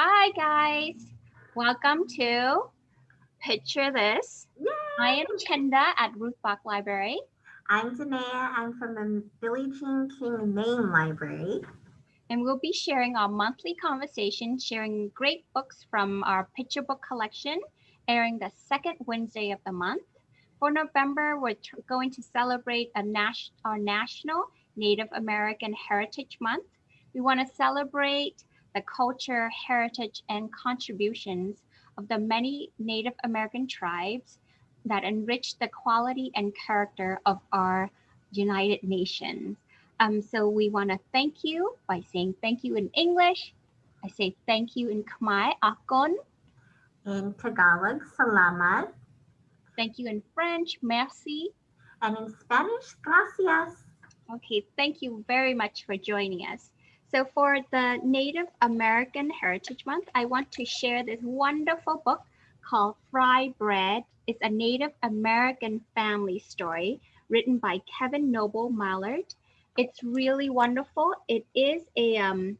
Hi, guys. Welcome to Picture This. Yay! I am Chenda at Ruth Bach Library. I'm Danae. I'm from the Billie Jean King Main Library. And we'll be sharing our monthly conversation, sharing great books from our picture book collection, airing the second Wednesday of the month. For November, we're going to celebrate a nas our National Native American Heritage Month. We want to celebrate the culture, heritage, and contributions of the many Native American tribes that enrich the quality and character of our United Nations. Um, so we want to thank you by saying thank you in English. I say thank you in Khmer, Akon. In Tagalog, Salamat. Thank you in French, merci. And in Spanish, gracias. Okay, thank you very much for joining us. So for the Native American Heritage Month, I want to share this wonderful book called Fry Bread. It's a Native American family story written by Kevin Noble Maillard. It's really wonderful. It is a, um,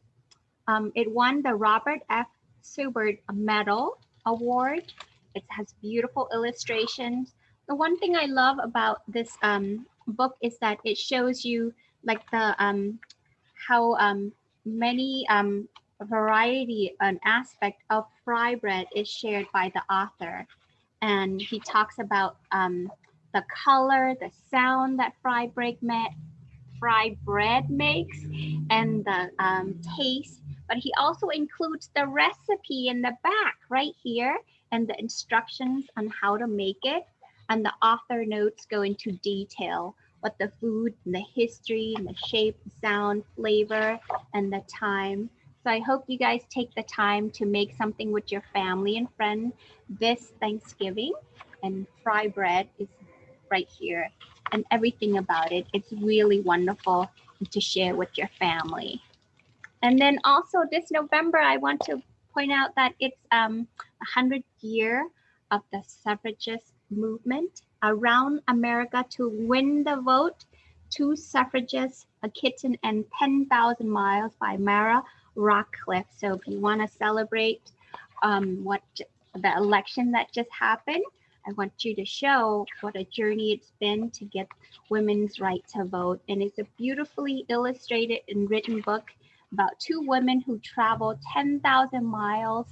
um, it won the Robert F. Sibert Medal Award. It has beautiful illustrations. The one thing I love about this um, book is that it shows you like the um, how um, many um, variety and aspect of fry bread is shared by the author. And he talks about um, the color, the sound that fry bread, fry bread makes, and the um, taste. But he also includes the recipe in the back right here and the instructions on how to make it. And the author notes go into detail what the food and the history and the shape, sound, flavor, and the time. So I hope you guys take the time to make something with your family and friends this Thanksgiving. And fry bread is right here and everything about it. It's really wonderful to share with your family. And then also this November, I want to point out that it's um, 100 year of the suffragist movement around America to win the vote. Two suffragists, a kitten, and 10,000 miles by Mara Rockliff. So if you want to celebrate um, what the election that just happened, I want you to show what a journey it's been to get women's right to vote. And it's a beautifully illustrated and written book about two women who traveled 10,000 miles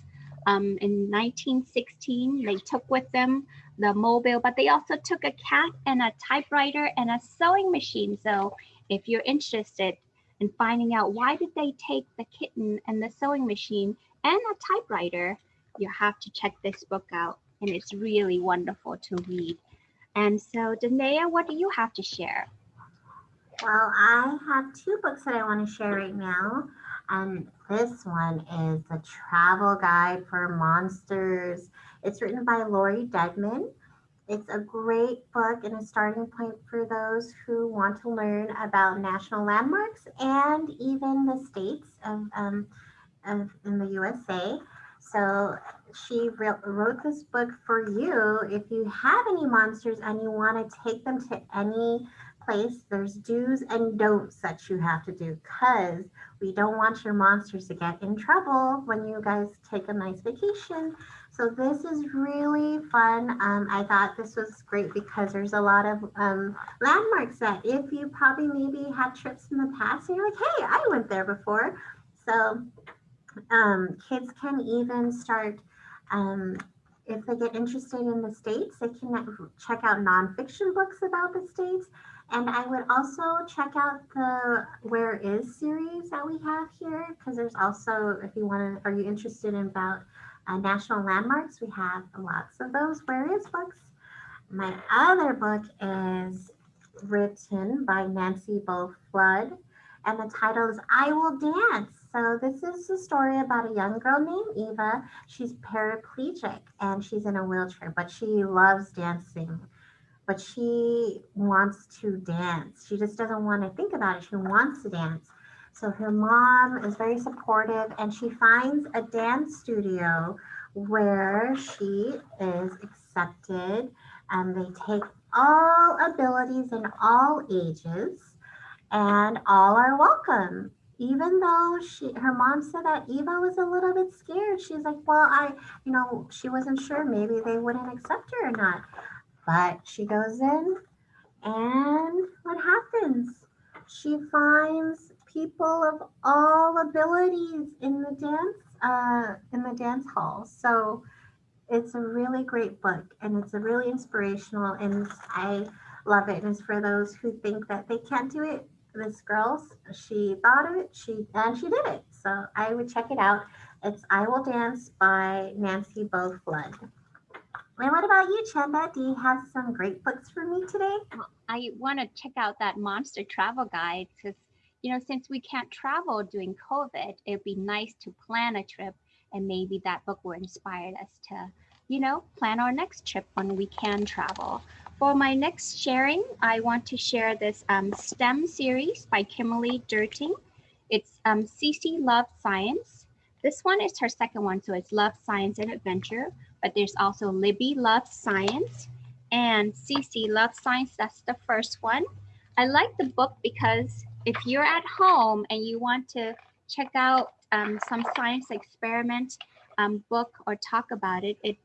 um, in 1916. They took with them the mobile, but they also took a cat and a typewriter and a sewing machine. So if you're interested in finding out why did they take the kitten and the sewing machine and a typewriter, you have to check this book out and it's really wonderful to read. And so Danae, what do you have to share? Well, I have two books that I want to share right now. And this one is the travel guide for monsters. It's written by Lori Dedman. It's a great book and a starting point for those who want to learn about national landmarks and even the states of, um, of in the USA. So she wrote this book for you if you have any monsters and you want to take them to any place, there's do's and don'ts that you have to do because we don't want your monsters to get in trouble when you guys take a nice vacation. So this is really fun. Um, I thought this was great because there's a lot of um, landmarks that if you probably maybe had trips in the past and you're like, hey, I went there before. So um, kids can even start um, if they get interested in the states, they can check out nonfiction books about the states and I would also check out the Where Is series that we have here, because there's also, if you want to, are you interested in about uh, national landmarks? We have lots of those Is books. My other book is written by Nancy Bo Flood, and the title is I Will Dance. So this is a story about a young girl named Eva. She's paraplegic and she's in a wheelchair, but she loves dancing but she wants to dance. She just doesn't want to think about it. She wants to dance. So her mom is very supportive and she finds a dance studio where she is accepted and they take all abilities and all ages and all are welcome. even though she her mom said that Eva was a little bit scared, she's like, well, I, you know, she wasn't sure maybe they wouldn't accept her or not. But she goes in and what happens? She finds people of all abilities in the dance uh, in the dance hall. So it's a really great book and it's a really inspirational and I love it. And it's for those who think that they can't do it. This girl, she thought of it, she and she did it. So I would check it out. It's I Will Dance by Nancy Bo Flood. And what about you, Chenda? Do you have some great books for me today? I want to check out that monster travel guide because, you know, since we can't travel during COVID, it'd be nice to plan a trip and maybe that book will inspire us to, you know, plan our next trip when we can travel. For my next sharing, I want to share this um, STEM series by Kimberly Derting. It's um, Cece Love Science. This one is her second one, so it's Love, Science, and Adventure. But there's also Libby Love Science and Cece Love Science. That's the first one. I like the book because if you're at home and you want to check out um, some science experiment um, book or talk about it, it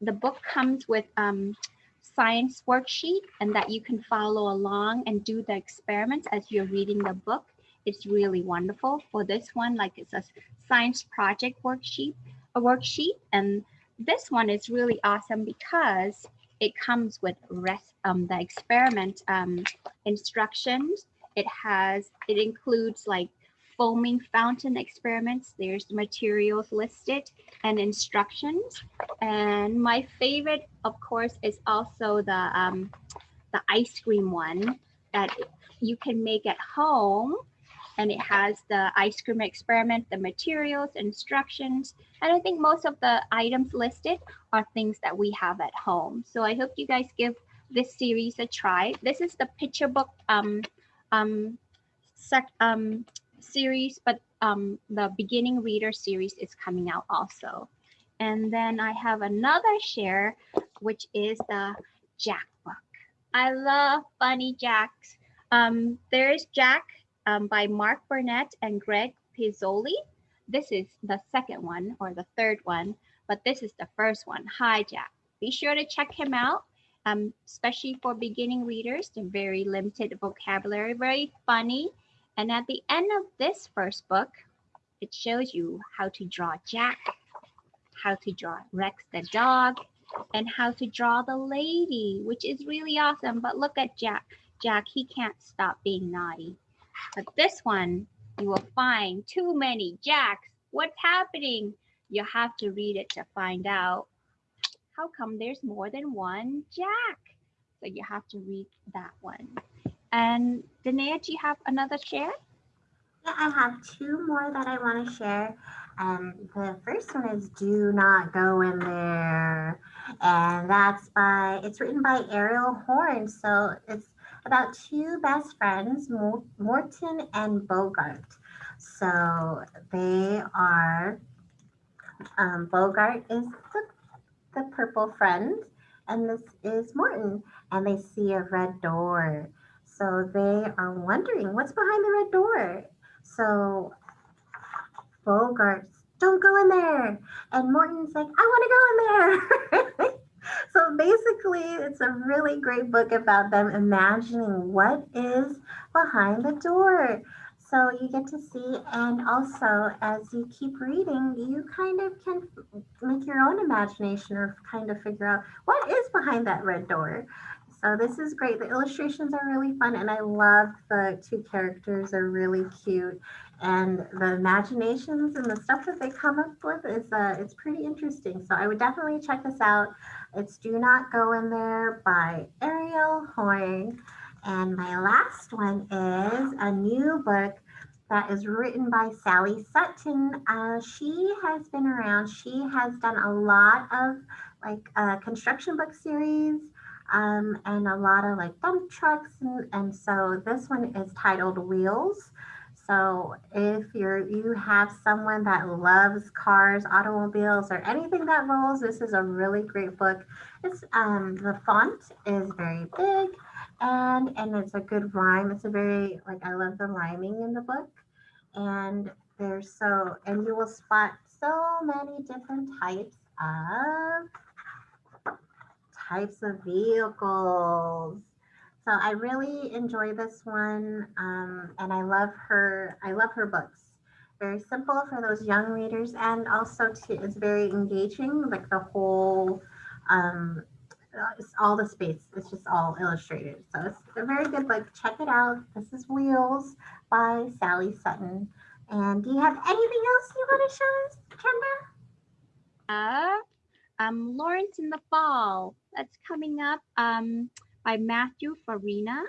the book comes with um, science worksheet and that you can follow along and do the experiments as you're reading the book. It's really wonderful. For this one, like it's a science project worksheet, a worksheet, and this one is really awesome because it comes with rest um the experiment um instructions. It has it includes like foaming fountain experiments. There's materials listed and instructions. And my favorite, of course, is also the, um, the ice cream one that you can make at home. And it has the ice cream experiment, the materials, instructions. And I think most of the items listed are things that we have at home. So I hope you guys give this series a try. This is the picture book um, um, sec, um, series, but um, the beginning reader series is coming out also. And then I have another share, which is the Jack book. I love Funny Jacks. Um, there's Jack um, by Mac Barnett and Greg Pizzoli. This is the second one or the third one, but this is the first one. Hi, Jack. Be sure to check him out, um, especially for beginning readers. They're very limited vocabulary, very funny, and at the end of this first book, it shows you how to draw Jack, how to draw Rex the dog, and how to draw the lady, which is really awesome. But look at Jack. Jack, he can't stop being naughty. But this one, you will find too many Jacks. What's happening? You have to read it to find out. How come there's more than one Jack? So you have to read that one. And Danae, do you have another share? Yeah, I have two more that I want to share. Um, the first one is Do Not Go In There. And that's by, it's written by Ariel Horn. So it's about two best friends, Morton and Bogart. So they are, um, Bogart is the, the purple friend, and this is Morton. And they see a red door. So they are wondering what's behind the red door. So Bogart, don't go in there. And Morton's like, I want to go in there. so basically, it's a really great book about them imagining what is behind the door. So you get to see, and also as you keep reading, you kind of can make your own imagination or kind of figure out what is behind that red door. So this is great. The illustrations are really fun and I love the two characters are really cute and the imaginations and the stuff that they come up with is uh, it's pretty interesting. So I would definitely check this out. It's Do Not Go In There by Ariel Horn. And my last one is a new book that is written by Sally Sutton. Uh, she has been around. She has done a lot of like uh, construction book series um, and a lot of like dump trucks. And, and so this one is titled Wheels. So if you're you have someone that loves cars, automobiles, or anything that rolls, this is a really great book. It's um the font is very big and and it's a good rhyme. It's a very like I love the rhyming in the book. and there's so, and you will spot so many different types of types of vehicles. So I really enjoy this one, um, and I love her. I love her books. Very simple for those young readers, and also to, it's very engaging. Like the whole, um, it's all the space. It's just all illustrated. So it's a very good book. Check it out. This is Wheels by Sally Sutton. And do you have anything else you want to show us, Kendra? Uh, um, Lawrence in the Fall. That's coming up um, by Matthew Farina.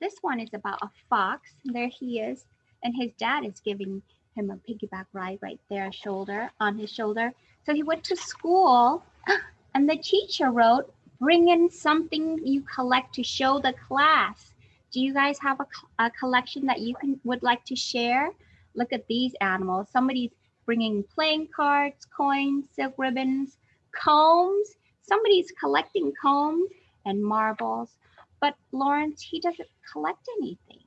This one is about a fox. There he is. And his dad is giving him a piggyback ride right there, shoulder on his shoulder. So he went to school and the teacher wrote, bring in something you collect to show the class. Do you guys have a, a collection that you can would like to share? Look at these animals. Somebody's bringing playing cards, coins, silk ribbons, combs. Somebody's collecting combs and marbles. But Lawrence, he doesn't collect anything.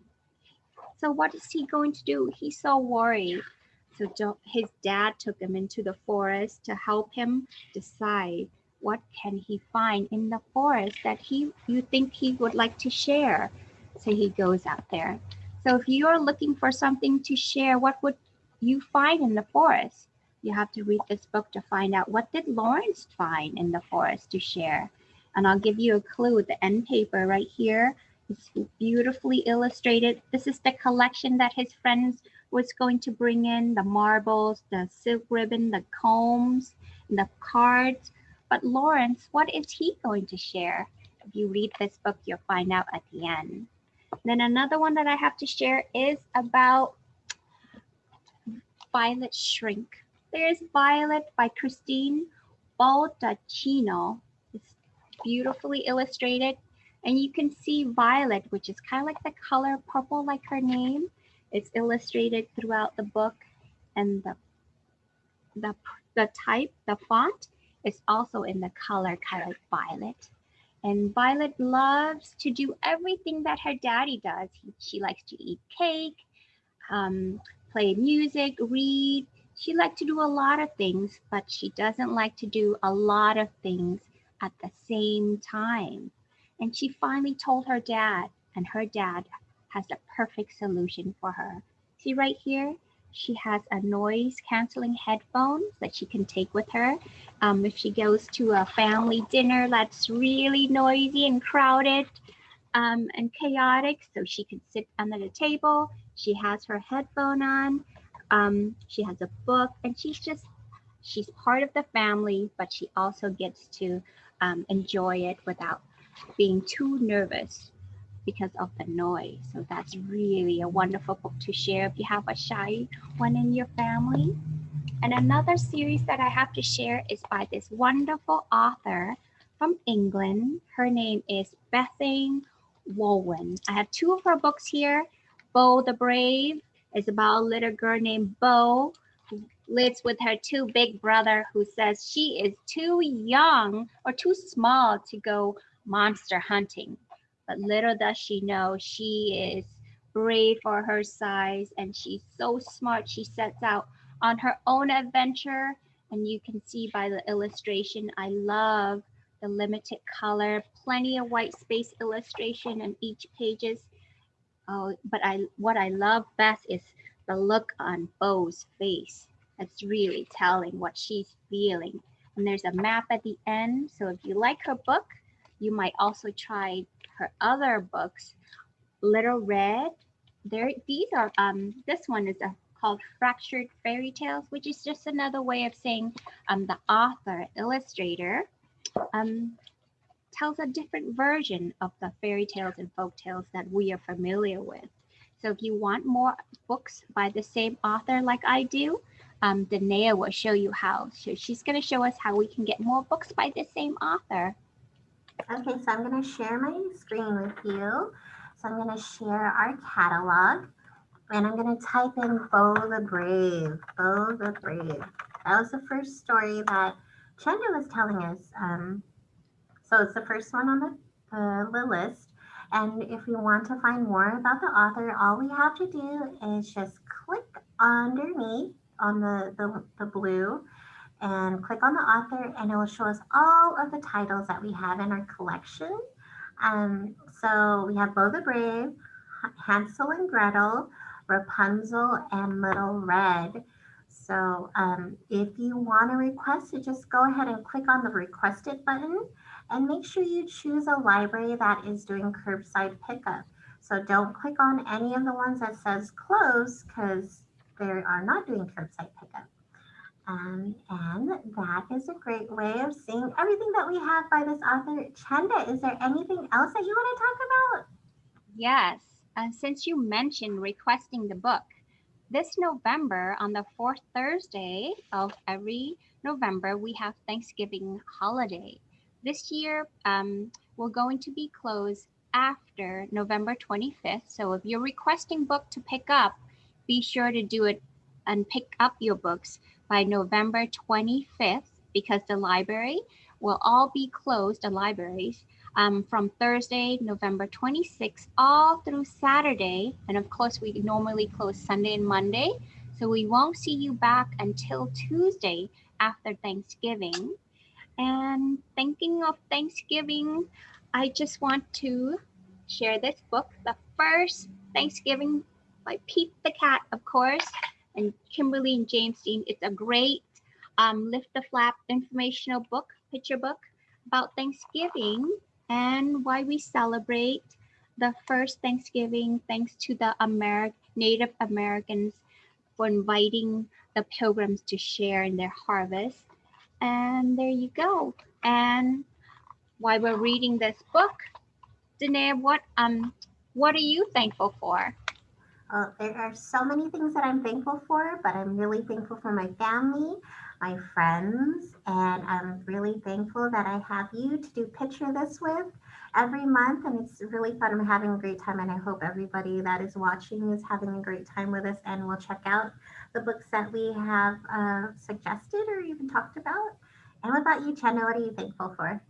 So what is he going to do? He's so worried. So his dad took him into the forest to help him decide what can he find in the forest that he you think he would like to share. So he goes out there. So if you're looking for something to share, what would you find in the forest? You have to read this book to find out what did Lawrence find in the forest to share. And I'll give you a clue. The end paper right here is beautifully illustrated. This is the collection that his friends was going to bring in, the marbles, the silk ribbon, the combs, and the cards. But Lawrence, what is he going to share? If you read this book, you'll find out at the end. Then another one that I have to share is about Violet Shrink. There's Violet by Christine Baldacchino. It's beautifully illustrated. And you can see Violet, which is kind of like the color purple like her name. It's illustrated throughout the book. And the, the, the type, the font, is also in the color kind of violet. And Violet loves to do everything that her daddy does. He, she likes to eat cake, um, play music, read. She likes to do a lot of things, but she doesn't like to do a lot of things at the same time. And she finally told her dad, and her dad has the perfect solution for her. See right here? She has a noise canceling headphones that she can take with her. Um, if she goes to a family dinner that's really noisy and crowded um, and chaotic, so she can sit under the table. She has her headphone on. Um, she has a book and she's just, she's part of the family, but she also gets to um, enjoy it without being too nervous because of the noise. So that's really a wonderful book to share if you have a shy one in your family. And another series that I have to share is by this wonderful author from England. Her name is Bethany Woollvin. I have two of her books here. Bo the Brave is about a little girl named Bo who lives with her two big brother who says she is too young or too small to go monster hunting. But little does she know, she is brave for her size and she's so smart. She sets out on her own adventure. And you can see by the illustration, I love the limited color, plenty of white space illustration in each pages. Oh, but I what I love best is the look on Bo's face. That's really telling what she's feeling. And there's a map at the end. So if you like her book, you might also try her other books, Little Red. There, these are um. This one is a, called Fractured Fairy Tales, which is just another way of saying um the author illustrator um tells a different version of the fairy tales and folk tales that we are familiar with. So if you want more books by the same author like I do, um, Danae will show you how. So she's going to show us how we can get more books by the same author. Okay, so I'm going to share my screen with you. So I'm going to share our catalog and I'm going to type in Bo the Brave. Bo the Brave. That was the first story that Chenda was telling us. Um, so it's the first one on the, the list. And if you want to find more about the author, all we have to do is just click underneath on the, the, the blue and click on the author and it will show us all of the titles that we have in our collection. Um, so we have Bo the Brave, Hansel and Gretel, Rapunzel, and Little Red. So um, if you want to request it, just go ahead and click on the requested button and make sure you choose a library that is doing curbside pickup. So don't click on any of the ones that says close because they are not doing curbside pickup. Um, and that is a great way of seeing everything that we have by this author. Chenda, is there anything else that you want to talk about? Yes. Uh, since you mentioned requesting the book, this November, on the fourth Thursday of every November, we have Thanksgiving holiday. This year, um, we're going to be closed after November 25th. So if you're requesting book to pick up, be sure to do it and pick up your books by November 25th because the library will all be closed, the libraries, um, from Thursday, November 26th, all through Saturday. And of course, we normally close Sunday and Monday. So we won't see you back until Tuesday after Thanksgiving. And thinking of Thanksgiving, I just want to share this book, The First Thanksgiving by Pete the Cat, of course and Kimberly and James Dean. It's a great um, lift the flap informational book, picture book about Thanksgiving and why we celebrate the first Thanksgiving thanks to the Native Americans for inviting the pilgrims to share in their harvest. And there you go. And while we're reading this book, Danae, what um what are you thankful for? Uh, there are so many things that I'm thankful for, but I'm really thankful for my family, my friends, and I'm really thankful that I have you to do Picture This with every month. And it's really fun. I'm having a great time, and I hope everybody that is watching is having a great time with us and will check out the books that we have uh, suggested or even talked about. And what about you, Chenda? What are you thankful for?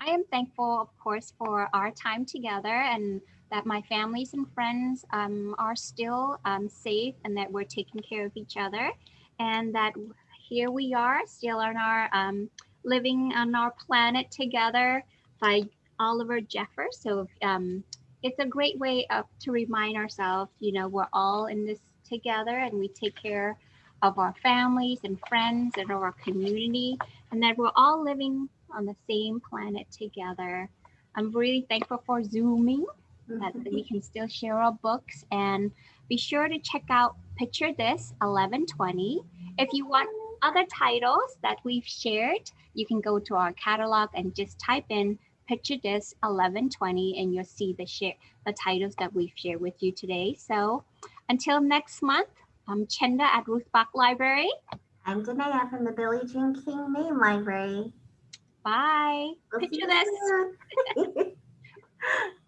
I am thankful, of course, for our time together and that my families and friends um, are still um, safe and that we're taking care of each other and that here we are still on our um, living on our planet together by Oliver Jeffers. So um, it's a great way of, to remind ourselves, you know, we're all in this together and we take care of our families and friends and our community and that we're all living on the same planet together. I'm really thankful for Zooming that we can still share our books and be sure to check out Picture This 1120. If you want other titles that we've shared, you can go to our catalog and just type in Picture This 1120 and you'll see the share the titles that we've shared with you today. So until next month, I'm Chenda at Ruth Bach Library. I'm Danae from the Billie Jean King Main Library. Bye. We'll Picture this.